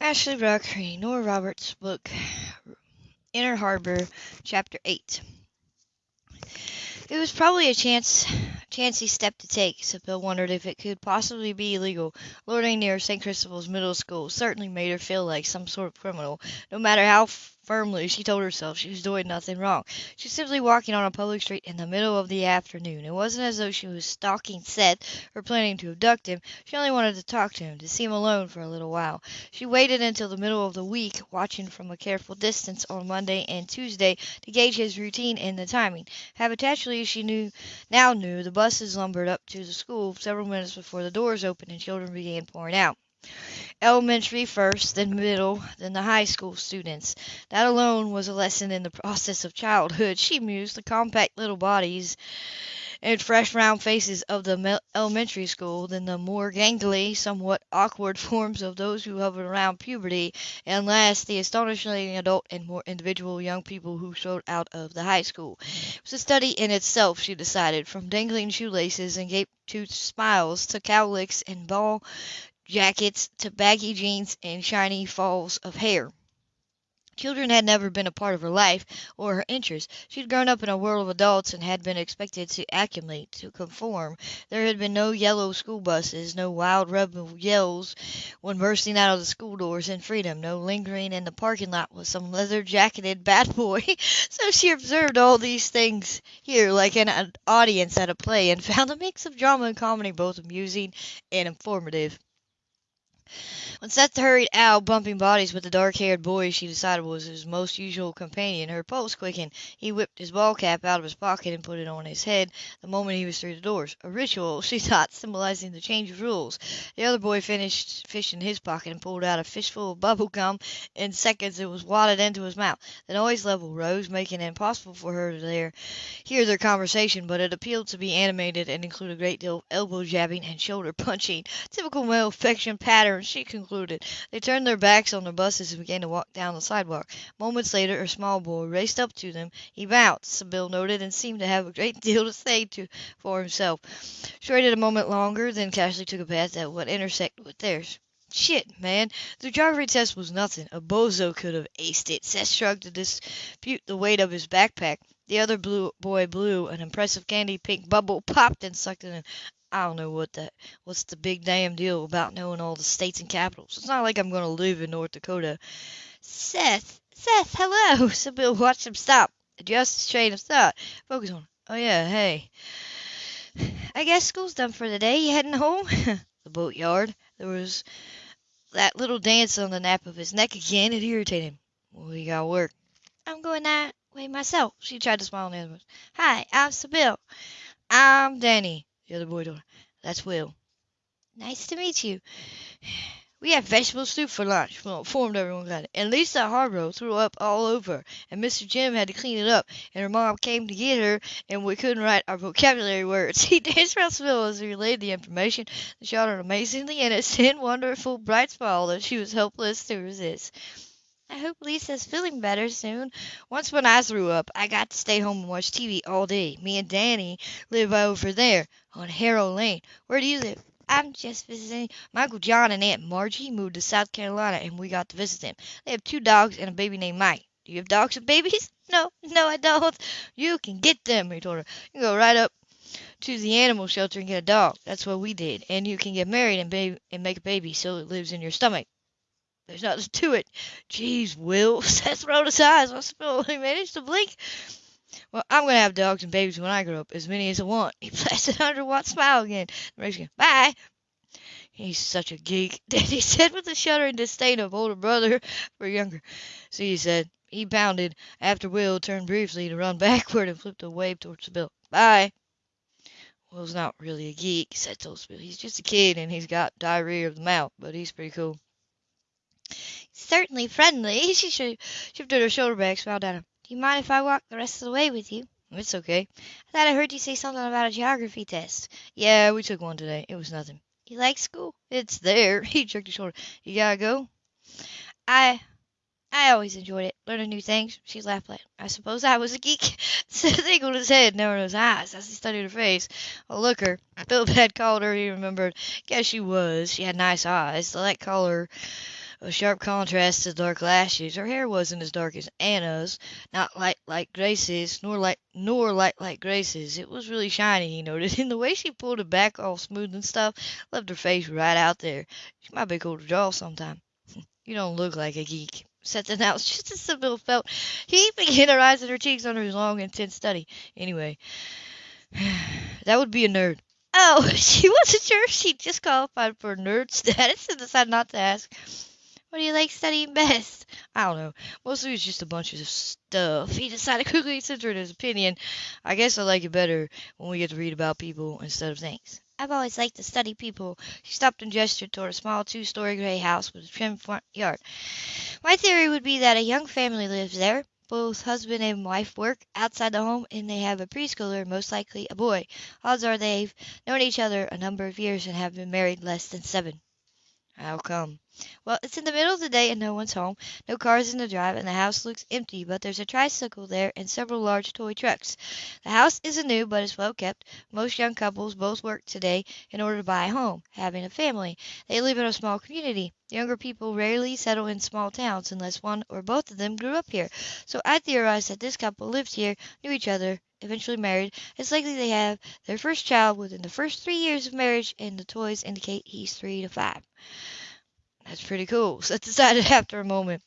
Ashley Brock reading Nora Roberts' book Inner Harbor, Chapter 8. It was probably a chance, chancy step to take, Sybil wondered if it could possibly be illegal. Lording near St. Christopher's Middle School certainly made her feel like some sort of criminal, no matter how firmly she told herself she was doing nothing wrong. She was simply walking on a public street in the middle of the afternoon. It wasn't as though she was stalking Seth or planning to abduct him. She only wanted to talk to him, to see him alone for a little while. She waited until the middle of the week, watching from a careful distance on Monday and Tuesday to gauge his routine and the timing. Habitually, she knew now knew the buses lumbered up to the school several minutes before the doors opened and children began pouring out. Elementary first, then middle, then the high school students. That alone was a lesson in the process of childhood, she mused. The compact little bodies and fresh round faces of the elementary school, then the more gangly, somewhat awkward forms of those who hovered around puberty, and last the astonishingly adult and more individual young people who showed out of the high school. It was a study in itself, she decided, from dangling shoelaces and gape-toothed smiles to cowlicks and ball jackets to baggy jeans and shiny falls of hair. Children had never been a part of her life or her interests. She had grown up in a world of adults and had been expected to acclimate, to conform. There had been no yellow school buses, no wild rebel yells when bursting out of the school doors in freedom, no lingering in the parking lot with some leather-jacketed bad boy. so she observed all these things here like an audience at a play and found a mix of drama and comedy both amusing and informative. When Seth hurried out, bumping bodies with the dark-haired boy she decided was his most usual companion, her pulse quickened. He whipped his ball cap out of his pocket and put it on his head the moment he was through the doors. A ritual, she thought, symbolizing the change of rules. The other boy finished fishing his pocket and pulled out a fistful of bubble gum. In seconds it was wadded into his mouth. The noise level rose, making it impossible for her to hear their conversation, but it appeared to be animated and included a great deal of elbow jabbing and shoulder punching. Typical male affection pattern, she concluded. They turned their backs on the buses and began to walk down the sidewalk. Moments later a small boy raced up to them. He bounced, Bill noted, and seemed to have a great deal to say to for himself. She waited a moment longer, then casually took a path that would intersect with theirs. Shit, man. The geography test was nothing. A bozo could have aced it. Seth shrugged to dispute the weight of his backpack. The other blue boy blew. An impressive candy pink bubble popped and sucked it in. I don't know what that what's the big damn deal about knowing all the states and capitals. It's not like I'm going to live in North Dakota. Seth, Seth, hello. Sybil watch him stop. Adjust his train of thought. Focus on. Oh yeah, hey. I guess school's done for the day. You heading home? the boatyard. There was that little dance on the nape of his neck again. It irritated him. Well, you got work. I'm going that way myself. She tried to smile on the other. Hi, I'm Sybil. I'm Danny. The other boy her. That's Will. Nice to meet you. We had vegetable soup for lunch. Well, informed everyone got it. And Lisa Harborough threw up all over, and Mr. Jim had to clean it up, and her mom came to get her, and we couldn't write our vocabulary words. He danced around Sybil as he relayed the information showed an amazingly innocent, wonderful, bright smile that she was helpless to resist. I hope Lisa's feeling better soon. Once when I threw up, I got to stay home and watch TV all day. Me and Danny live over there on Harrow Lane. Where do you live? I'm just visiting. Uncle John and Aunt Margie moved to South Carolina and we got to visit them. They have two dogs and a baby named Mike. Do you have dogs and babies? No, no, I don't. You can get them, he told her. You can go right up to the animal shelter and get a dog. That's what we did. And you can get married and, baby, and make a baby so it lives in your stomach. There's nothing to it. Jeez, Will. Seth rolled his eyes. I he managed to blink. Well, I'm going to have dogs and babies when I grow up, as many as I want. He blasted a hundred watt smile again. The Mexican, bye. He's such a geek, Daddy said with a shudder and disdain of older brother for younger. See, he said. He pounded after Will turned briefly to run backward and flipped a wave towards the bill. Bye. Will's not really a geek, said Toadspill. He's just a kid and he's got diarrhea of the mouth, but he's pretty cool. Certainly friendly. She shifted her shoulder back, smiled at him. Do you mind if I walk the rest of the way with you? It's okay. I thought I heard you say something about a geography test. Yeah, we took one today. It was nothing. You like school? It's there. He jerked his shoulder. You gotta go? I I always enjoyed it, learning new things. She laughed like, I suppose I was a geek. Seth angled his head, narrowed his eyes as he studied her face. Oh, a looker. Philip had called her, he remembered. Guess she was. She had nice eyes. The light color a sharp contrast to the dark lashes. Her hair wasn't as dark as Anna's, not light like Grace's, nor light nor light like Grace's. It was really shiny, he noted, and the way she pulled it back all smooth and stuff left her face right out there. She might be cool to draw sometime. you don't look like a geek. Said announced just as Sybil felt he began her eyes and her cheeks under his long, intense study. Anyway, that would be a nerd. Oh, she wasn't sure if she just qualified for nerd status and decided not to ask. What do you like studying best? I don't know. Mostly it's just a bunch of stuff. He decided quickly to censor his opinion. I guess I like it better when we get to read about people instead of things. I've always liked to study people. She stopped and gestured toward a small two-story gray house with a trim front yard. My theory would be that a young family lives there. Both husband and wife work outside the home, and they have a preschooler, most likely a boy. Odds are they've known each other a number of years and have been married less than seven. How come? Well, it's in the middle of the day and no one's home. No cars in the drive, and the house looks empty, but there's a tricycle there and several large toy trucks. The house isn't new, but it's well kept. Most young couples both work today in order to buy a home, having a family. They live in a small community. Younger people rarely settle in small towns unless one or both of them grew up here. So I theorize that this couple lived here, knew each other, eventually married. It's likely they have their first child within the first three years of marriage, and the toys indicate he's three to five. That's pretty cool, Seth decided after a moment.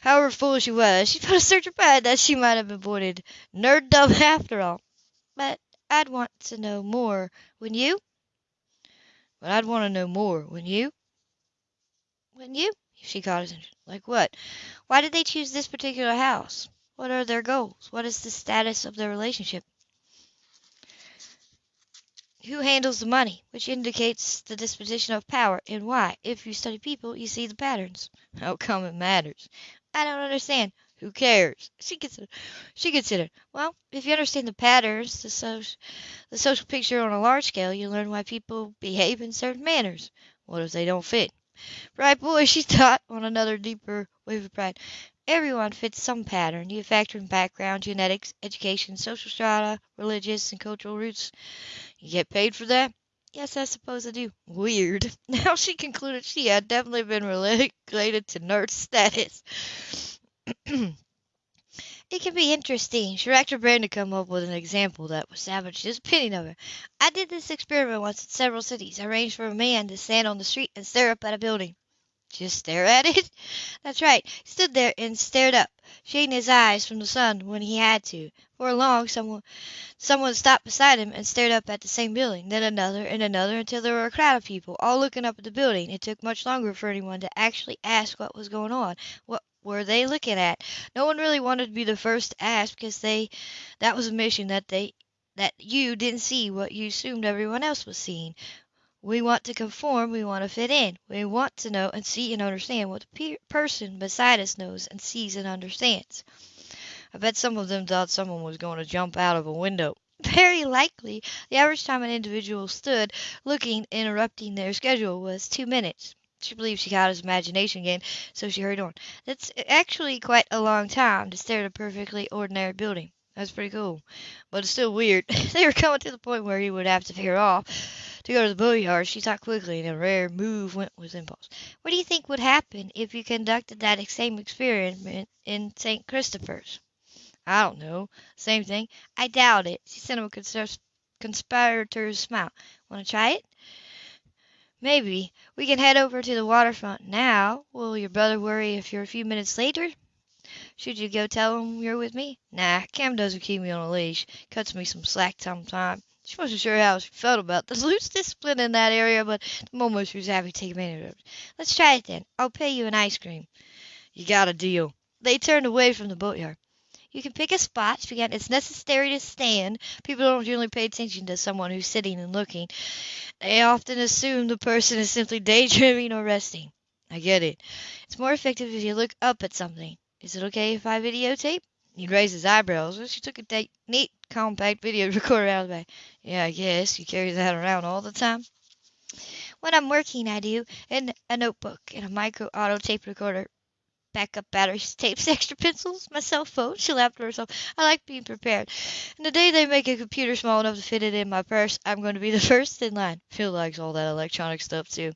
However foolish she was, she felt a certain pride that she might have avoided nerddom after all. But I'd want to know more, wouldn't you? But I'd want to know more, wouldn't you? Wouldn't you? She caught his attention. Like what? Why did they choose this particular house? What are their goals? What is the status of their relationship? Who handles the money, which indicates the disposition of power, and why. If you study people, you see the patterns. How come it matters? I don't understand. Who cares? She considered. She considered. Well, if you understand the patterns, the social, the social picture on a large scale, you learn why people behave in certain manners. What if they don't fit? Right, boy, she thought on another deeper wave of pride. Everyone fits some pattern. You factor in background, genetics, education, social strata, religious and cultural roots. You get paid for that? Yes, I suppose I do. Weird. Now she concluded she had definitely been related to nerd status. it can be interesting. She racked her brain to come up with an example that would salvage his opinion of her. I did this experiment once in several cities. I arranged for a man to stand on the street and stare up at a building. Just stare at it? That's right. He stood there and stared up, shading his eyes from the sun when he had to. For long, someone, someone stopped beside him and stared up at the same building, then another and another until there were a crowd of people, all looking up at the building. It took much longer for anyone to actually ask what was going on. What were they looking at? No one really wanted to be the first to ask because they that was a mission that they that you didn't see what you assumed everyone else was seeing. We want to conform, we want to fit in. We want to know and see and understand what the pe- person beside us knows and sees and understands. I bet some of them thought someone was going to jump out of a window. Very likely. The average time an individual stood looking, interrupting their schedule, was two minutes. She believed she caught his imagination again, so she hurried on. That's actually quite a long time to stare at a perfectly ordinary building. That's pretty cool. But it's still weird. they were coming to the point where he would have to veer off to go to the boatyard. She thought quickly, and a rare move went with impulse. What do you think would happen if you conducted that same experiment in St. Christopher's? I don't know. Same thing. I doubt it. She sent him a consp- conspirator's smile. Want to try it? Maybe. We can head over to the waterfront now. Will your brother worry if you're a few minutes later? Should you go tell him you're with me? Nah, Cam doesn't keep me on a leash. Cuts me some slack sometimes. She wasn't sure how she felt about the loose discipline in that area, but the moment she was happy to take advantage of it. Let's try it then. I'll pay you an ice cream. You got a deal. They turned away from the boatyard. You can pick a spot. She began, it's necessary to stand. People don't generally pay attention to someone who's sitting and looking. They often assume the person is simply daydreaming or resting. I get it. It's more effective if you look up at something. Is it okay if I videotape? He raised his eyebrows. and She took a neat, compact video recorder out of the bag. Yeah, I guess. You carry that around all the time? When I'm working, I do. And a notebook and a micro auto tape recorder. Backup batteries, tapes, extra pencils, my cell phone. She laughed to herself. I like being prepared. And the day they make a computer small enough to fit it in my purse, I'm going to be the first in line. Phil likes all that electronic stuff, too.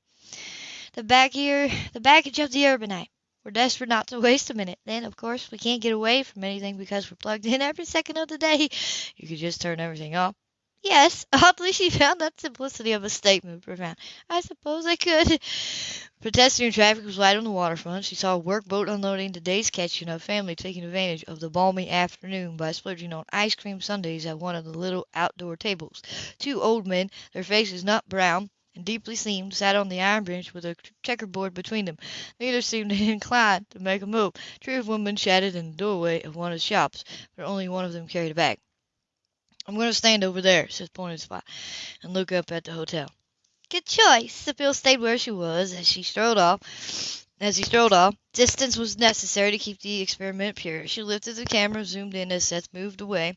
the baggage, the baggage of the urbanite. We're desperate not to waste a minute. Then, of course, we can't get away from anything because we're plugged in every second of the day. You could just turn everything off. Yes, oddly, she found that simplicity of a statement profound. I suppose I could. Pedestrian traffic was light on the waterfront. She saw a workboat unloading the day's catch and a family taking advantage of the balmy afternoon by splurging on ice cream sundaes at one of the little outdoor tables. Two old men, their faces not brown, and deeply seamed, sat on the iron bench with a checkerboard between them. Neither seemed inclined to make a move. Three of women chatted in the doorway of one of the shops, but only one of them carried a bag. I'm going to stand over there, said pointing spot, and look up at the hotel. Good choice. Sybil stayed where she was as she strolled off. As he strolled off, distance was necessary to keep the experiment pure. She lifted the camera, zoomed in as Seth moved away,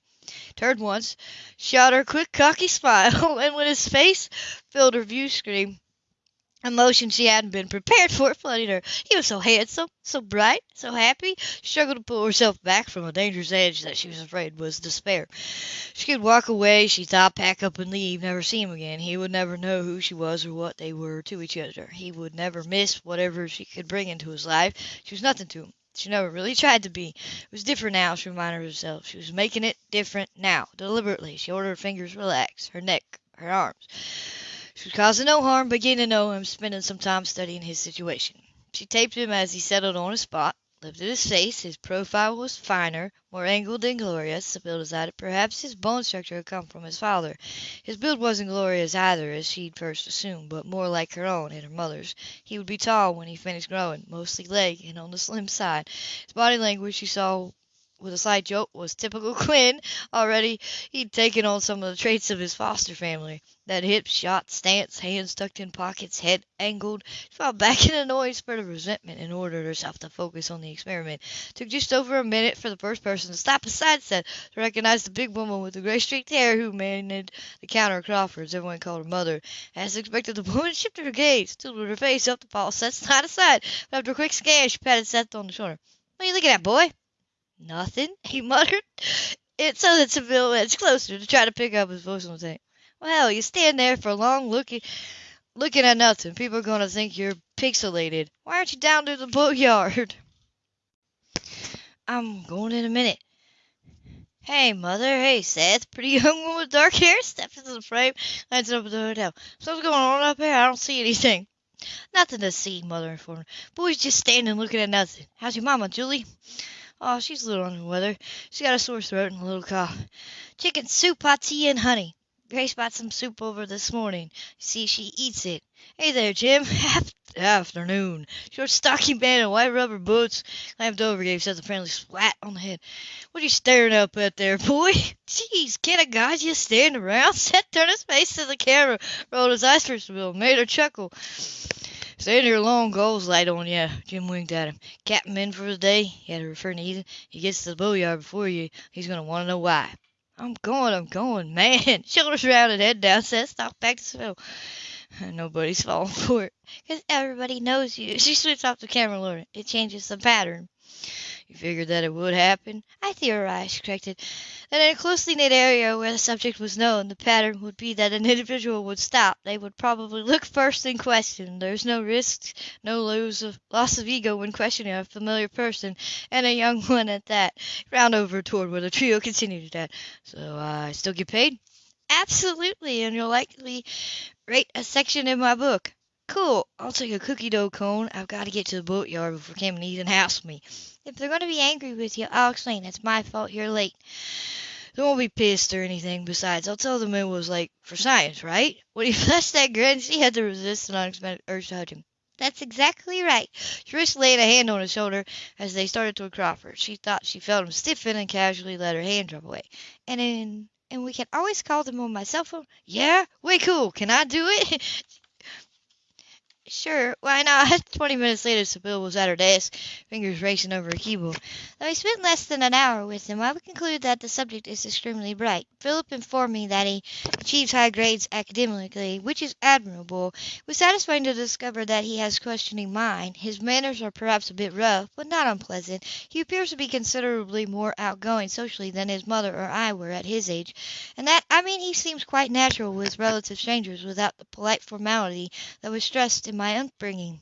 turned once, shot her a quick cocky smile, and when his face filled her view screen, Emotion she hadn't been prepared for flooded her. He was so handsome, so bright, so happy. She struggled to pull herself back from a dangerous edge that she was afraid was despair. She could walk away, she thought, pack up and leave, never see him again. He would never know who she was or what they were to each other. He would never miss whatever she could bring into his life. She was nothing to him. She never really tried to be. It was different now, she reminded herself. She was making it different now, deliberately. She ordered her fingers relax, her neck, her arms. She was causing no harm, but getting to know him, spending some time studying his situation. She taped him as he settled on a spot, lifted his face. His profile was finer, more angled than glorious, Sybil decided. Perhaps his bone structure had come from his father. His build wasn't glorious either, as she'd first assumed, but more like her own and her mother's. He would be tall when he finished growing, mostly leg and on the slim side. His body language, she saw with a side joke, was typical Quinn. Already he'd taken on some of the traits of his foster family. That hip shot stance, hands tucked in pockets, head angled. She fell back in an annoyed spurt of resentment and ordered herself to focus on the experiment. Took just over a minute for the first person to stop aside set to recognize the big woman with the gray streaked hair who managed the counter at Crawford's. Everyone called her mother. As expected, the woman shifted her gaze, stood with her face up to Paul Seth's side aside. But after a quick scan, she patted Seth on the shoulder. What are you looking at, boy? Nothing, he muttered. It so that Sybil edged closer to try to pick up his voice on tape. Well, you stand there for long looking looking at nothing. People are to think you're pixelated. Why aren't you down to the boatyard? I'm going in a minute. Hey, mother. Hey, Seth. Pretty young woman with dark hair steps into the frame, lights up at the hotel. Something's going on up here. I don't see anything. Nothing to see, mother informed. Boy's just standing looking at nothing. How's your mama, Julie? Oh, she's a little under the weather. She's got a sore throat and a little cough. Chicken soup, hot tea, and honey. Grace brought some soup over this morning. You see, she eats it. Hey there, Jim. Afternoon. Short, stocky man in white rubber boots. Clamped over, gave Seth a friendly swat on the head. What are you staring up at there, boy? Jeez, can't a guy just stand around? Seth turned his face to the camera, rolled his eyes for a spell, made her chuckle. Staying here long goals light on you. Jim winked at him. Captain in for the day? He had to refer to Ethan. He gets to the boatyard before you. He's going to want to know why. I'm going, I'm going, man. Shoulders rounded, head down, Seth stalked back to Phil. Nobody's falling for it. Because everybody knows you. She switched off the camera, Lord. It changes the pattern. You figured that it would happen? I theorized, corrected, that in a closely knit area where the subject was known, the pattern would be that an individual would stop. They would probably look first and question. There's no risk, no lose of, loss of ego when questioning a familiar person, and a young one at that. Round over toward where the trio continued at. So I uh, still get paid? Absolutely, and you'll likely rate a section in my book. Cool. I'll take a cookie dough cone. I've got to get to the boatyard before Cam and Ethan house me. If they're going to be angry with you, I'll explain. It's my fault you're late. They won't be pissed or anything. Besides, I'll tell them it was like for science, right? When he flashed that grin, she had to resist an unexpected urge to hug him. That's exactly right. Trish laid a hand on his shoulder as they started toward Crawford. She thought she felt him stiffen and casually let her hand drop away. And in and we can always call them on my cell phone. Yeah, way cool. Can I do it? Sure, why not? Twenty minutes later, Sybil was at her desk, fingers racing over a keyboard. Though I spent less than an hour with him, I would conclude that the subject is extremely bright. Philip informed me that he achieves high grades academically, which is admirable. It was satisfying to discover that he has questioning mind. His manners are perhaps a bit rough, but not unpleasant. He appears to be considerably more outgoing socially than his mother or I were at his age, and that I mean he seems quite natural with relative strangers without the polite formality that was stressed in my upbringing.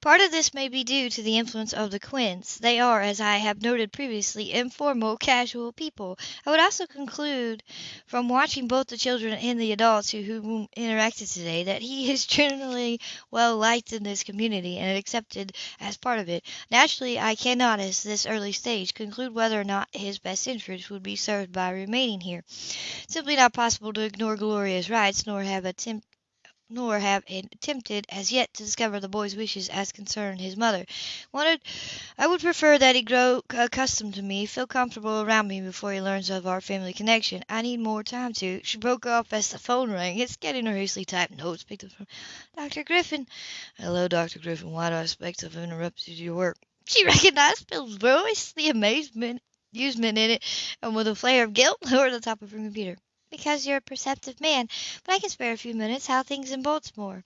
Part of this may be due to the influence of the Quinns. They are, as I have noted previously, informal, casual people. I would also conclude from watching both the children and the adults who, who interacted today that he is generally well liked in this community and accepted as part of it. Naturally, I cannot, at this early stage, conclude whether or not his best interests would be served by remaining here. Simply not possible to ignore Gloria's rights, nor have attempt nor have attempted as yet to discover the boy's wishes as concerned his mother. Wanted, I would prefer that he grow accustomed to me, feel comfortable around me before he learns of our family connection. I need more time to. She broke off as the phone rang. It's getting her hastily typed notes. Picked up from Dr. Griffin. Hello, Dr. Griffin. Why do I expect to have interrupted your work? She recognized Phil's voice, the amazement, amusement in it, and with a flare of guilt over the top of her computer because you're a perceptive man, but I can spare a few minutes. How things in Baltimore?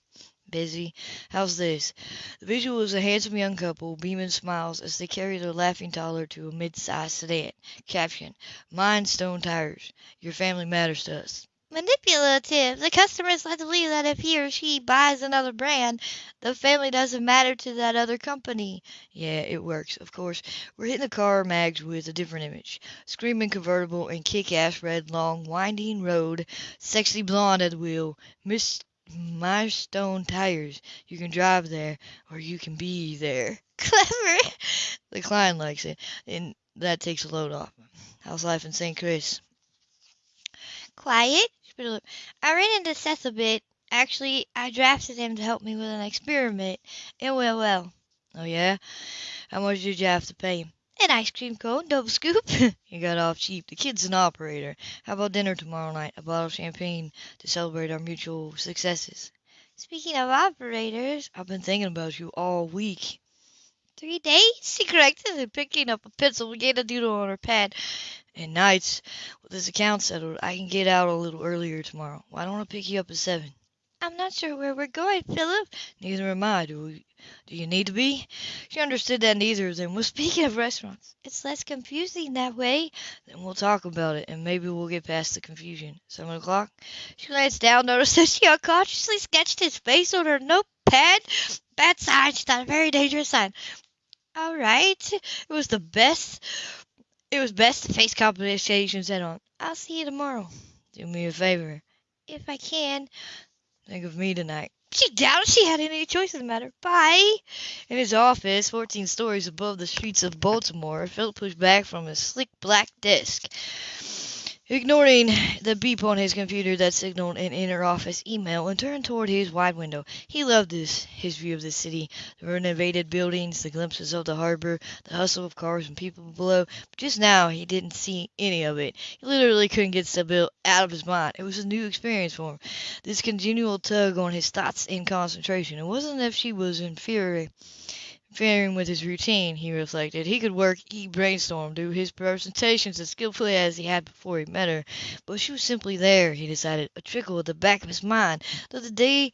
Busy. How's this? The visual is a handsome young couple, beaming smiles as they carry their laughing toddler to a mid-sized sedan. Caption: Mind Stone Tires. Your family matters to us manipulative. The customer is led to believe that if he or she buys another brand, the family doesn't matter to that other company. Yeah, it works. Of course, we're hitting the car mags with a different image. Screaming convertible and kick-ass red long winding road, sexy blonde at the wheel, Miss Milestone tires. You can drive there, or you can be there. Clever. The client likes it, and that takes a load off. How's life in St. Chris? Quiet. I ran into Seth a bit. Actually, I drafted him to help me with an experiment. It went well. Oh, yeah? How much did you have to pay him? An ice cream cone, double scoop. you got off cheap. The kid's an operator. How about dinner tomorrow night? A bottle of champagne to celebrate our mutual successes. Speaking of operators, I've been thinking about you all week. Three days? She corrected and picking up a pencil began to doodle on her pad and nights, with this account settled, I can get out a little earlier tomorrow. Why don't I pick you up at seven? I'm not sure where we're going, Philip. Neither am I. Do we, do you need to be? She understood that neither of them was speaking of restaurants. It's less confusing that way. Then we'll talk about it, and maybe we'll get past the confusion. Seven o'clock? She glanced down, noticed that she unconsciously sketched his face on her notepad. Bad sign. She thought a very dangerous sign. All right. It was the best it was best to face complications head on. I'll see you tomorrow. Do me a favor. If I can. Think of me tonight. She doubted she had any choice in the matter. Bye. In his office, 14 stories above the streets of Baltimore, Philip pushed back from his slick black desk. Ignoring the beep on his computer that signaled an inner office email and turned toward his wide window. He loved this, his view of the city, the renovated buildings, the glimpses of the harbor, the hustle of cars and people below. But just now he didn't see any of it. He literally couldn't get Sybil out of his mind. It was a new experience for him. This continual tug on his thoughts and concentration. It wasn't as if she was inferior Interfering with his routine, he reflected. He could work, he brainstormed, do his presentations as skillfully as he had before he met her. But she was simply there, he decided, a trickle at the back of his mind, through the day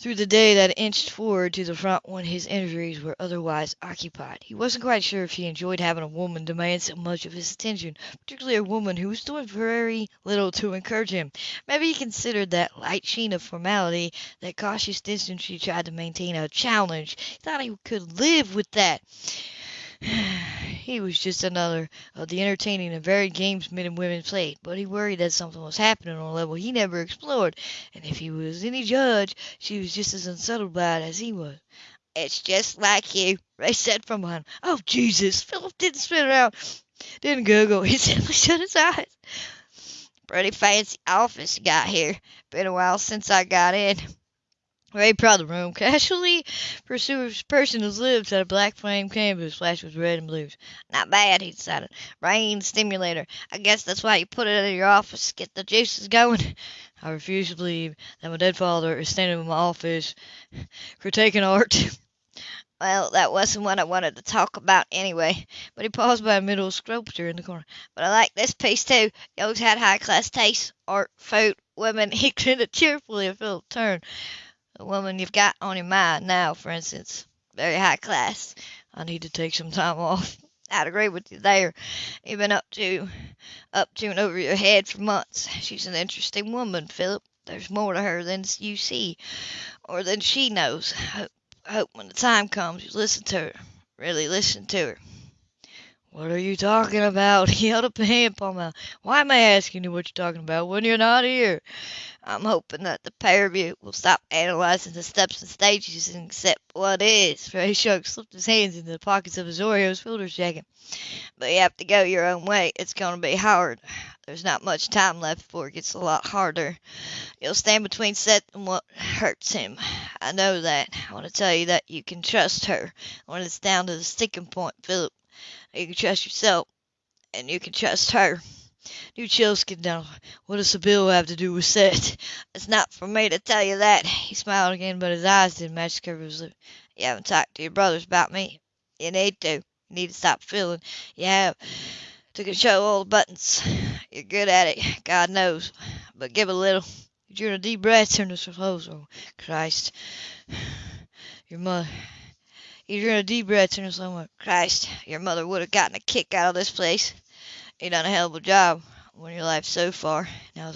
through the day that inched forward to the front when his energies were otherwise occupied. He wasn't quite sure if he enjoyed having a woman demand so much of his attention, particularly a woman who was doing very little to encourage him. Maybe he considered that light sheen of formality, that cautious distance she tried to maintain a challenge. He thought he could live live with that. he was just another of the entertaining and varied games men and women played, but he worried that something was happening on a level he never explored, and if he was any judge, she was just as unsettled by it as he was. It's just like you, Ray said from behind. Oh, Jesus! Philip didn't spin around, didn't gurgle. He simply shut his eyes. Pretty fancy office got here. Been a while since I got in. Proud of the room. Casually pursues person whose lips had a black flame canvas flashed with red and blues. Not bad, he decided. Brain stimulator. I guess that's why you put it in your office, get the juices going. I refuse to believe that my dead father is standing in my office critiquing art. Well, that wasn't what I wanted to talk about anyway. But he paused by a middle sculpture in the corner. But I like this piece too. You always had high class taste. Art, food, women. He grinned cheerfully at Philip turned. The woman you've got on your mind now, for instance, very high class. I need to take some time off. I'd agree with you there. You've been up to, up to and over your head for months. She's an interesting woman, Philip. There's more to her than you see, or than she knows. I hope I hope when the time comes you listen to her. Really listen to her. What are you talking about? He held up a hand palm out. Why am I asking you what you're talking about when you're not here? I'm hoping that the pair of you will stop analyzing the steps and stages and accept what is. Ray Shark slipped his hands into the pockets of his Orioles fielder's jacket. But you have to go your own way. It's going to be hard. There's not much time left before it gets a lot harder. You'll stand between Seth and what hurts him. I know that. I want to tell you that you can trust her. When it's down to the sticking point, Philip, you can trust yourself, and you can trust her. New get down. What does the bill have to do with Seth? It's not for me to tell you that. He smiled again, but his eyes didn't match the curve of his lips. You haven't talked to your brothers about me. You need to. You need to stop feeling you have to control all the buttons. You're good at it, God knows. But give a little. You drew a deep breath, to close. Oh, Christ. Your mother. You drew a deep breath, turned to slow Christ, your mother would have gotten a kick out of this place. You done a hell of a job on your life so far. Now,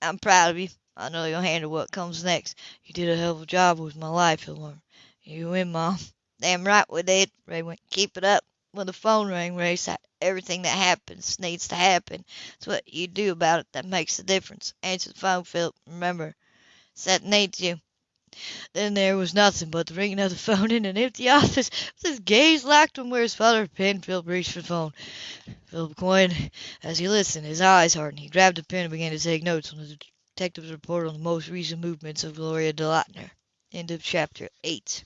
I'm proud of you. I know you'll handle what comes next. You did a hell of a job with my life, Hilmar. You win, Mom. Damn right we did. Ray went, keep it up. When the phone rang, Ray said, everything that happens needs to happen. It's what you do about it that makes the difference. Answer the phone, Philip. Remember, Seth needs you. Then there was nothing but the ringing of the phone in an empty office, with his gaze locked on where his father had pinned. Philip reached for the phone. Philip Quinn, as he listened, his eyes hardened. He grabbed a pen and began to take notes on the detective's report on the most recent movements of Gloria DeLauter. End of chapter 8.